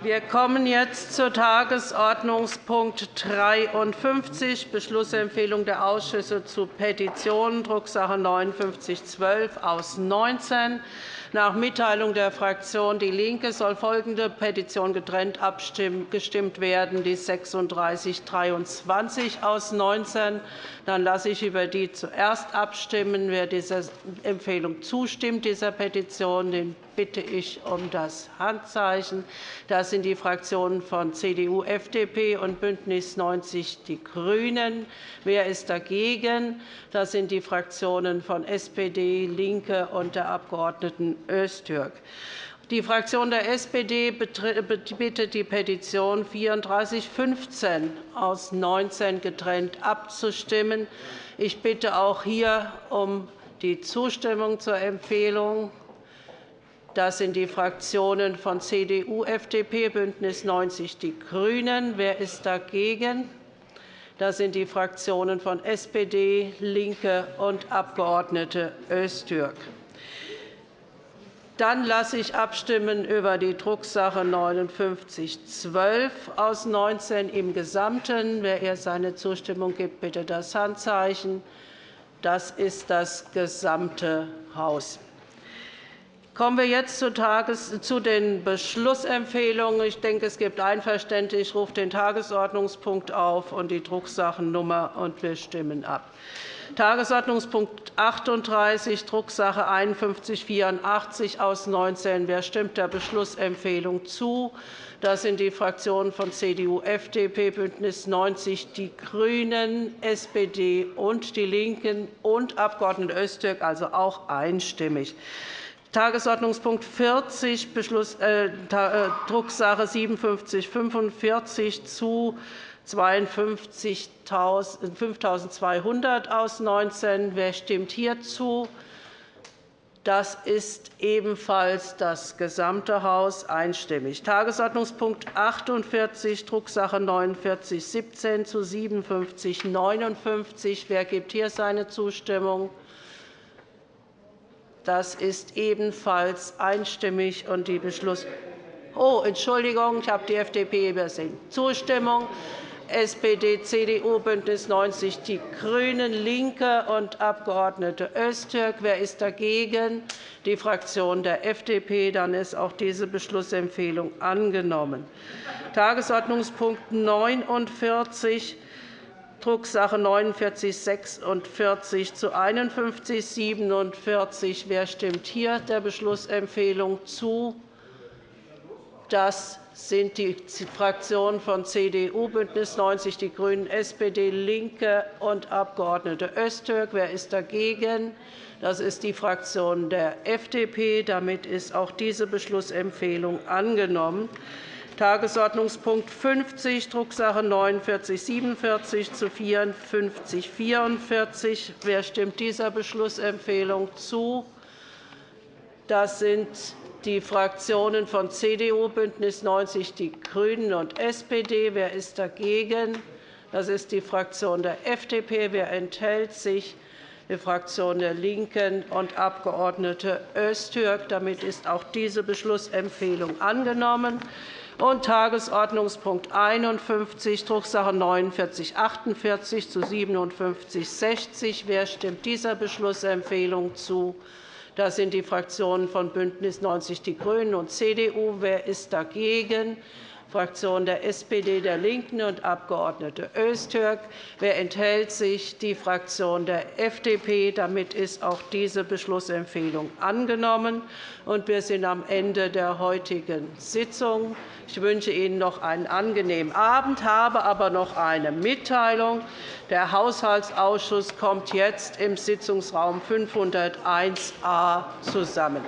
Wir kommen jetzt zu Tagesordnungspunkt 53, Beschlussempfehlung der Ausschüsse zu Petitionen, Drucksache 19 5912 aus 19. Nach Mitteilung der Fraktion DIE LINKE soll folgende Petition getrennt abgestimmt werden, die 3623 aus 19. Dann lasse ich über die zuerst abstimmen. Wer dieser Empfehlung zustimmt, dieser Petition, den bitte ich um das Handzeichen. Das sind die Fraktionen von CDU, FDP und BÜNDNIS 90 die GRÜNEN. Wer ist dagegen? Das sind die Fraktionen von SPD, LINKE und der Abg. Öztürk. Die Fraktion der SPD bittet, die Petition 3415 aus 19 getrennt abzustimmen. Ich bitte auch hier um die Zustimmung zur Empfehlung. Das sind die Fraktionen von CDU, FDP, BÜNDNIS 90 die GRÜNEN. Wer ist dagegen? Das sind die Fraktionen von SPD, LINKE und Abg. Öztürk. Dann lasse ich abstimmen über die Drucksache 5912 aus 19 im Gesamten. Wer ihr seine Zustimmung gibt, bitte das Handzeichen. Das ist das gesamte Haus. Kommen wir jetzt zu den Beschlussempfehlungen. Ich denke, es gibt Einverständnis. Ich rufe den Tagesordnungspunkt auf und die Drucksachennummer, und wir stimmen ab. Tagesordnungspunkt 38, Drucksache 5184 aus 19. Wer stimmt der Beschlussempfehlung zu? Das sind die Fraktionen von CDU, FDP, BÜNDNIS 90 die GRÜNEN, SPD und DIE LINKEN und Abg. Öztürk, also auch einstimmig. Tagesordnungspunkt 40, Beschluss, äh, äh Drucksache 5745 zu 52.200 aus 19. Wer stimmt hierzu? Das ist ebenfalls das gesamte Haus einstimmig. Tagesordnungspunkt 48, Drucksache 4917 zu 5759. Wer gibt hier seine Zustimmung? Das ist ebenfalls einstimmig. Und die Beschluss oh, Entschuldigung, ich habe die FDP übersehen. Zustimmung. SPD, CDU, BÜNDNIS 90 die GRÜNEN, LINKE und Abg. Öztürk. Wer ist dagegen? Die Fraktion der FDP. Dann ist auch diese Beschlussempfehlung angenommen. Tagesordnungspunkt 49 Drucksache 4946 zu 5147. Wer stimmt hier der Beschlussempfehlung zu? Das sind die Fraktionen von CDU, BÜNDNIS 90 die GRÜNEN, SPD, LINKE und Abg. Öztürk. Wer ist dagegen? Das ist die Fraktion der FDP. Damit ist auch diese Beschlussempfehlung angenommen. Tagesordnungspunkt 50, Drucksache 49 47 zu 54 44. Wer stimmt dieser Beschlussempfehlung zu? Das sind die Fraktionen von CDU, BÜNDNIS 90 die GRÜNEN und SPD. Wer ist dagegen? Das ist die Fraktion der FDP. Wer enthält sich? Die Fraktion der LINKEN und Abg. Öztürk. Damit ist auch diese Beschlussempfehlung angenommen. Und Tagesordnungspunkt 51, Drucksache 49 48 zu 57 60. Wer stimmt dieser Beschlussempfehlung zu? Das sind die Fraktionen von BÜNDNIS 90 die GRÜNEN und CDU. Wer ist dagegen? Fraktion der SPD, der LINKEN und Abg. Öztürk. Wer enthält sich? Die Fraktion der FDP. Damit ist auch diese Beschlussempfehlung angenommen. Wir sind am Ende der heutigen Sitzung. Ich wünsche Ihnen noch einen angenehmen Abend, habe aber noch eine Mitteilung. Der Haushaltsausschuss kommt jetzt im Sitzungsraum 501a zusammen.